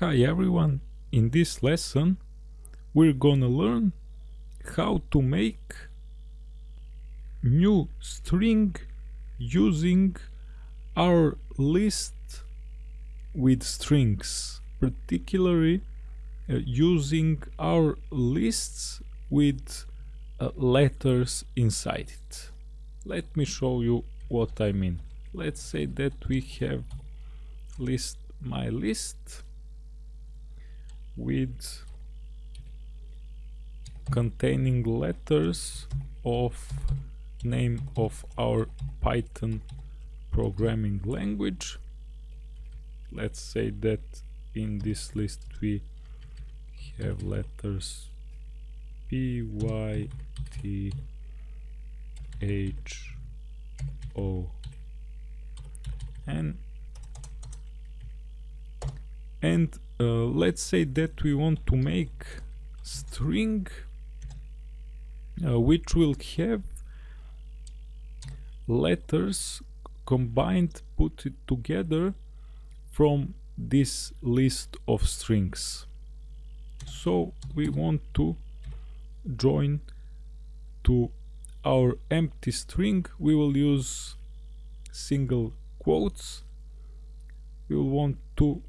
Hi everyone, in this lesson we're gonna learn how to make new string using our list with strings, particularly uh, using our lists with uh, letters inside it. Let me show you what I mean. Let's say that we have list my list with containing letters of name of our Python programming language. Let's say that in this list we have letters P, Y, T, H, O, N and uh, let's say that we want to make string uh, which will have letters combined put it together from this list of strings. So we want to join to our empty string. We will use single quotes. We will want to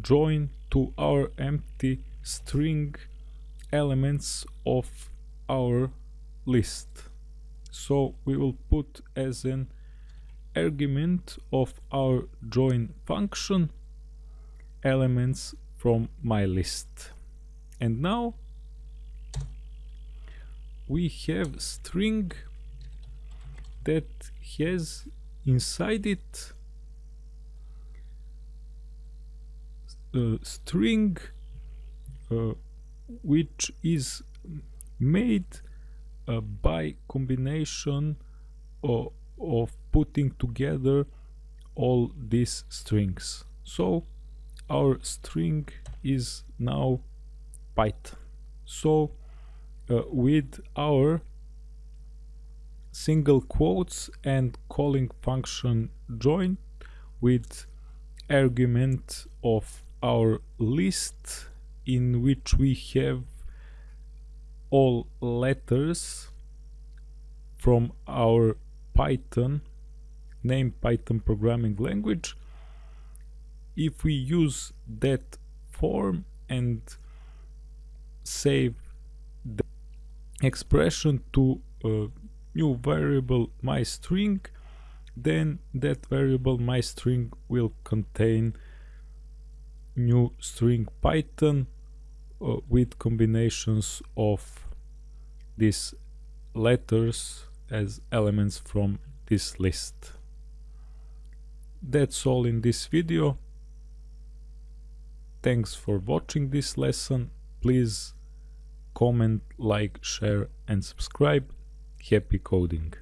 join to our empty string elements of our list. So we will put as an argument of our join function elements from my list. And now we have string that has inside it string uh, which is made uh, by combination of, of putting together all these strings. So our string is now Python. So uh, with our single quotes and calling function join with argument of our list in which we have all letters from our Python name Python programming language. If we use that form and save the expression to a new variable myString then that variable myString will contain new string Python uh, with combinations of these letters as elements from this list. That's all in this video. Thanks for watching this lesson. Please comment, like, share and subscribe. Happy coding!